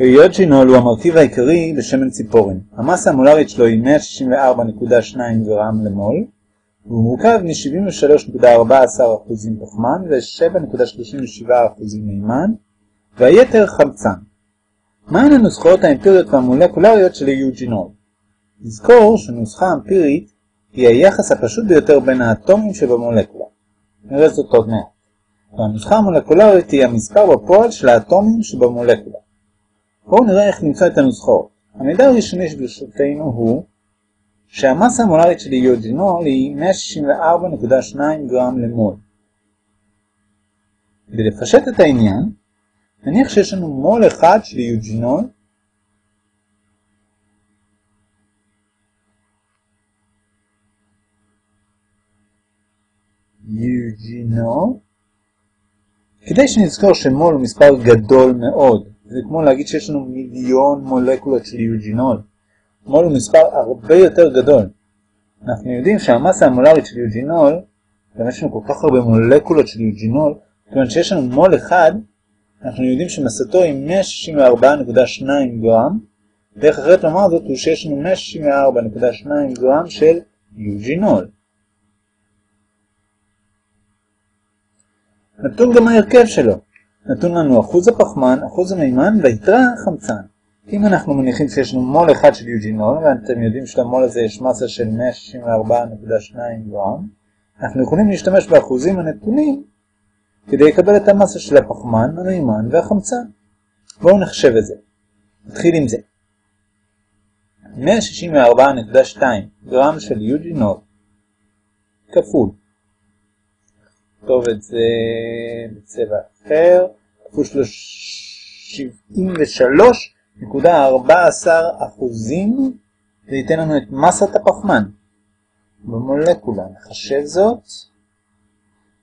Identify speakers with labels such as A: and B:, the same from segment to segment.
A: יוג'ינול הוא המרכיב העיקרי בשמן ציפורן. המסה המולרית שלו היא 164.2 גרם למול, והוא מורכב מ-73.14% פחמן ו-7.37% מימן, והיתר חמצן. מהן הנוסחאות האמפיריות והמולקולריות של יוג'ינול? נזכור שנוסחה אמפירית היא היחס הפשוט ביותר בין האטומים שבמולקולה. נראה זאת עוד מעט. והנוסחה המולקולרית היא המספר בפועל של האטומים שבמולקולה. בואו נראה איך למצוא את הנוסחאות. המידע הראשוני שברשותנו הוא שהמסה המולרית של יוג'ינול היא 164.2 גרם למול. כדי לפשט את העניין, נניח שיש לנו מול אחד של יוג'ינול יוג'ינול כדי שנזכור שמול הוא מספר גדול מאוד, זה כמו להגיד שיש לנו מיליון מולקולות של יוג'ינול. מול הוא מספר הרבה יותר גדול. אנחנו יודעים שהמסה המולרית של יוג'ינול, גם יש לנו כל כך הרבה מולקולות של יוג'ינול, כיוון שיש לנו מול אחד, אנחנו יודעים שמסתו היא 164.2 גרם, דרך אחרת לומר זאת הוא שיש לנו 164.2 גרם של יוג'ינול. נתון גם ההרכב שלו. נתון לנו אחוז הפחמן, אחוז המימן והיתרה חמצן. אם אנחנו מניחים שיש לנו מול אחד של יוג'ינול, ואתם יודעים שלמול הזה יש מסה של 164.2 גרם, אנחנו יכולים להשתמש באחוזים הנתונים כדי לקבל את המסה של הפחמן, המימן והחמצן. בואו נחשב את זה. נתחיל עם זה. 164.2 גרם של יוג'ינול כפול נכתוב את זה בצבע אחר, כפול 73.14 אחוזים, זה ייתן לנו את מסת הפחמן במולקולה. נחשב זאת.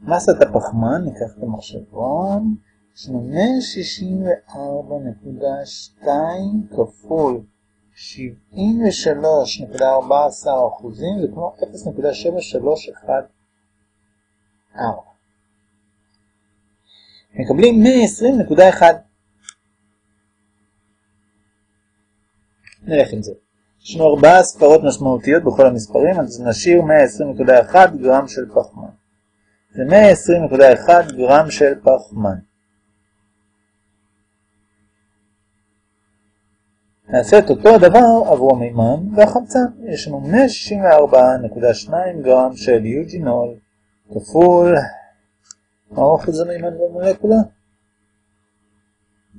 A: מסת הפחמן, ניקח את המחשבון, יש לנו 164.2 כפול 73.14 אחוזים, זה כמו 0.731 4. מקבלים 120.1. נלך עם זה. יש לנו ארבעה ספרות משמעותיות בכל המספרים, אז נשאיר 120.1 גרם של פחמן. זה 120.1 גרם של פחמן. נעשה את אותו הדבר עבור המימן והחמצן. יש לנו 164.2 גרם של יוג'ינול כפול מה אחוז המימן במולקולה?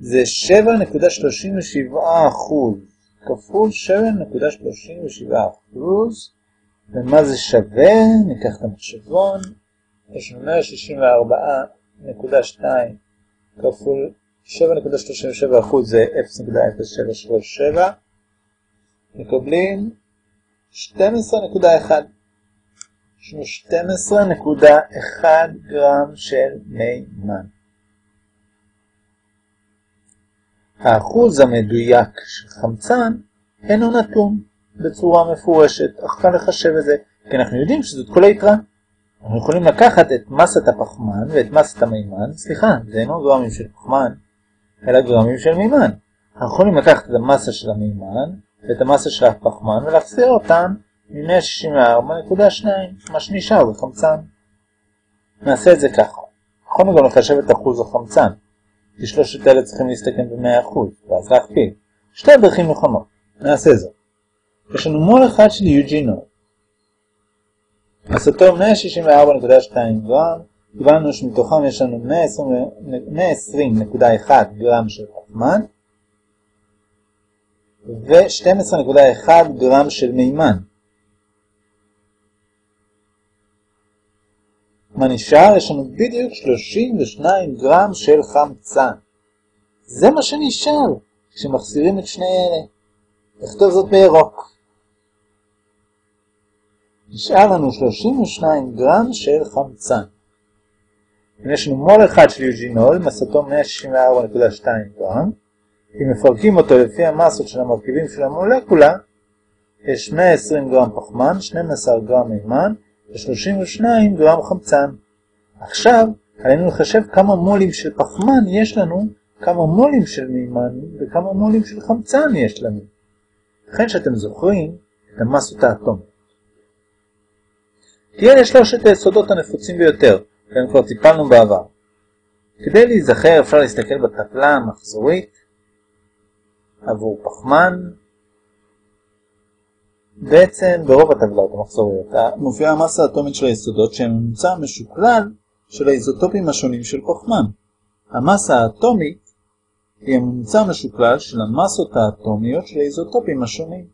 A: זה 7.37 אחוז כפול 7.37 אחוז ומה זה שווה? ניקח את המחשבון יש לנו 164.2 כפול 7.37 אחוז זה 0.0737 מקבלים 12.1 יש לנו 12.1 גרם של מימן. האחוז המדויק של חמצן אינו נתון בצורה מפורשת, אך קל לחשב את זה, כי אנחנו יודעים שזאת כל היתרה. אנחנו יכולים לקחת את מסת הפחמן ואת מסת המימן, סליחה, זה אינו גרמים של פחמן, אלא גרמים של מימן. אנחנו יכולים לקחת את המסה של המימן ואת המסה של הפחמן ולהחזיר אותם מ-164.2, מה שנשאר זה חמצן. נעשה את זה ככה. יכולנו גם לחשב את אחוז החמצן, כי שלושת אלה צריכים להסתכם ב-100%, ואז להכפיל. שתי דרכים נכונות. נעשה זאת. יש לנו מול אחד של יוג'ינול. מסתו 164.2 גרם, קיבלנו שמתוכם יש לנו 120.1 גרם של פחמן, ו-12.1 גרם של מימן. מה נשאר? יש לנו בדיוק 32 גרם של חמצן. זה מה שנשאר כשמחסירים את שני אלה. נכתוב זאת בירוק. נשאר לנו 32 גרם של חמצן. יש לנו מול אחד של יוג'ינול, מסתו 164.2 גרם, אם מפרקים אותו לפי המסות של המרכיבים של המולקולה, יש 120 גרם פחמן, 12 גרם מימן, ו-32 גרם חמצן. עכשיו עלינו לחשב כמה מולים של פחמן יש לנו כמה מולים של מימן וכמה מולים של חמצן יש לנו. לכן שאתם זוכרים את המסות האטומיות. תהיה לשלושת היסודות הנפוצים ביותר, והם כבר טיפלנו בעבר. כדי להיזכר אפשר להסתכל בטבלה המחזורית עבור פחמן. בעצם ברוב הטבלאות המחזוריות מופיעה המסה האטומית של היסודות שהם ממוצע משוקלל של האיזוטופים השונים של פחמן. המסה האטומית היא הממוצע המשוקלל של המסות האטומיות של האיזוטופים השונים.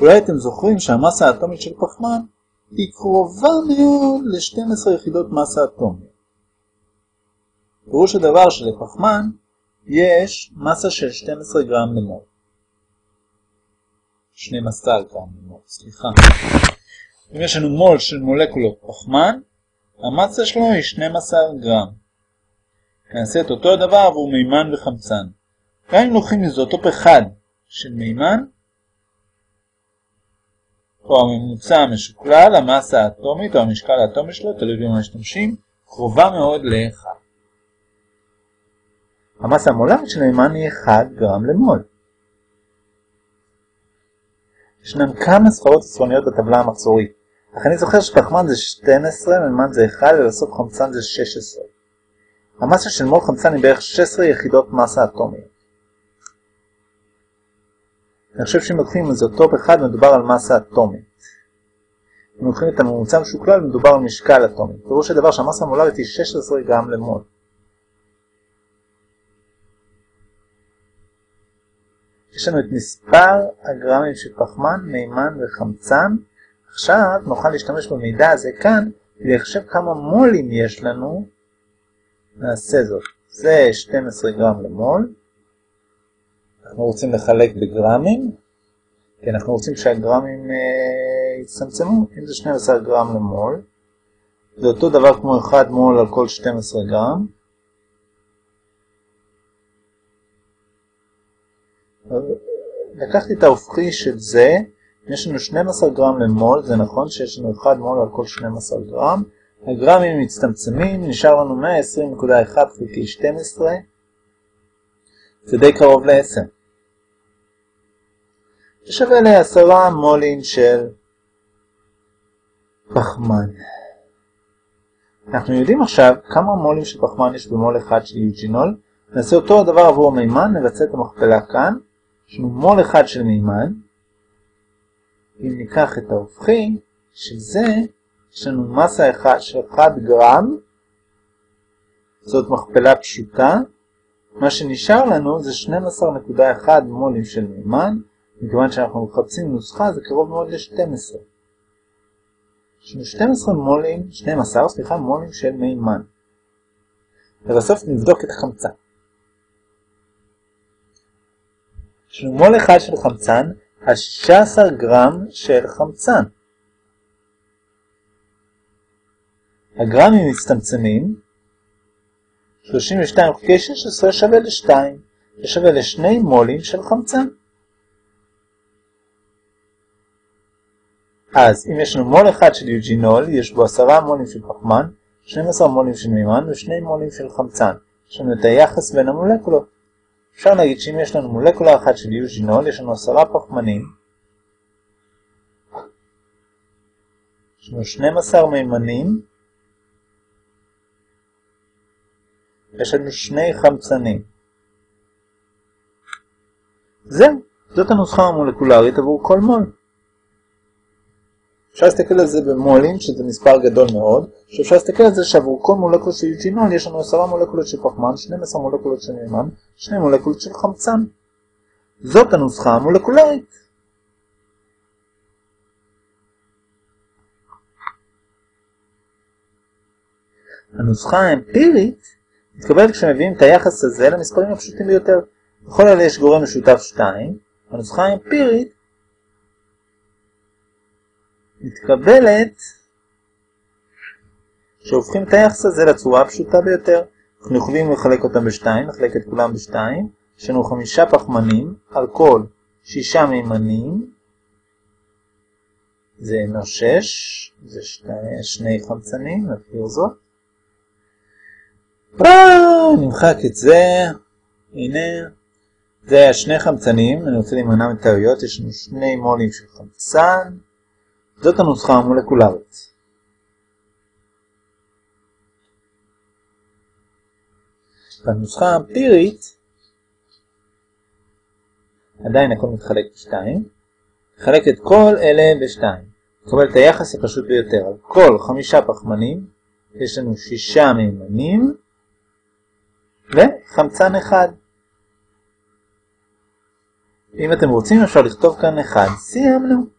A: אולי אתם זוכרים שהמסה האטומית של פחמן היא קרובה מאוד ל-12 יחידות מסה אטומיות. פירוש הדבר שלפחמן יש מסה של 12 גרם למול. 12 גרם סליחה. אם יש לנו מול של מולקולות פחמן, המסה שלו היא 12 גרם. נעשה את אותו הדבר עבור מימן וחמצן. גם אם לוקחים איזוטופ אחד של מימן, או הממוצע המשוקלל, המסה האטומית או המשקל האטומי שלו, תלוי במה משתמשים, קרובה מאוד ל-1. המסה המולרית של המימן היא 1 גרם למול. ישנן כמה ספרות צפוניות בטבלה המחזורית, אך אני זוכר שפחמן זה 12, מימן זה 1 ובסוף חמצן זה 16. המסה של מול חמצן היא בערך 16 יחידות מסה אטומיות. אני חושב שאם לוקחים איזוטופ אחד מדובר על מסה אטומית. אם לוקחים את הממוצע משוקלל מדובר על משקל אטומי. פירוש הדבר שהמסה המולרית היא 16 גרם למול. יש לנו את מספר הגרמים של פחמן, מימן וחמצן. עכשיו נוכל להשתמש במידע הזה כאן כדי לחשב כמה מולים יש לנו. נעשה זאת. זה 12 גרם למול. אנחנו רוצים לחלק בגרמים, כי אנחנו רוצים שהגרמים אה, יצטמצמו, אם זה 12 גרם למול, זה אותו דבר כמו 1 מול על כל 12 גרם. לקחתי את ההופכי של זה, יש לנו 12 גרם למול, זה נכון שיש לנו 1 מול על כל 12 גרם, הגרמים מצטמצמים, נשאר לנו 120.1 חלקי 12, זה די קרוב ל-10. ששווה לעשרה מולים של פחמן. אנחנו יודעים עכשיו כמה מולים של פחמן יש במול אחד של יוג'ינול. נעשה אותו הדבר עבור המימן, נבצע את המכפלה כאן. יש לנו מול אחד של מימן. אם ניקח את ההופכי, של זה, יש לנו מסה אחד של 1 גרם. זאת מכפלה פשוטה. מה שנשאר לנו זה 12.1 מולים של מימן. מכיוון שאנחנו מחפשים נוסחה זה קרוב מאוד ל-12. יש לנו 12 מולים, 12, סליחה, מולים של מימן. ובסוף נבדוק את החמצן. מול אחד של חמצן על 16 גרם של חמצן. הגרמים מצטמצמים, 32 חלקי 16 שווה ל-2, זה שווה ל-2 מולים של חמצן. אז אם יש לנו מול אחד של יוג'ינול, יש בו 10 מולים של פחמן, 12 מולים של מימן ו2 מולים של חמצן. יש לנו את היחס בין המולקולות. אפשר להגיד שאם יש לנו מולקולה אחת של יוג'ינול, יש לנו 10 פחמנים, יש לנו 12 מימנים, יש לנו שני חמצנים. זהו, זאת הנוסחה המולקולרית עבור כל מול. אפשר להסתכל על זה במולים, שזה מספר גדול מאוד, שאפשר להסתכל על זה שעבור כל מולקול של יוג'ינול יש לנו 10 מולקולות של פחמן, 12 מולקולות של מימן, 2 מולקולות של חמצן. זאת הנוסחה המולקולרית. הנוסחה האמפירית מתקבלת כשמביאים את היחס הזה למספרים הפשוטים ביותר. בכל אלה יש גורם משותף 2, הנוסחה האמפירית מתקבלת שהופכים את היחס הזה לצורה הפשוטה ביותר. אנחנו יכולים לחלק אותם בשתיים, נחלק את כולם בשתיים. יש לנו חמישה פחמנים על כל שישה מימנים. זה אינו שש, זה שני, שני חמצנים, נבהיר זאת. נמחק את זה. הנה, זה היה שני חמצנים, אני רוצה להימנע מטעויות, יש לנו שני מולים של חמצן, זאת הנוסחה המולקולרית. בנוסחה האמפירית, עדיין הכל מתחלק בשתיים, נחלק את כל אלה בשתיים. נקבל את היחס הפשוט ביותר. על כל חמישה פחמנים יש לנו שישה מימנים וחמצן אחד. אם אתם רוצים אפשר לכתוב כאן אחד. סיימנו.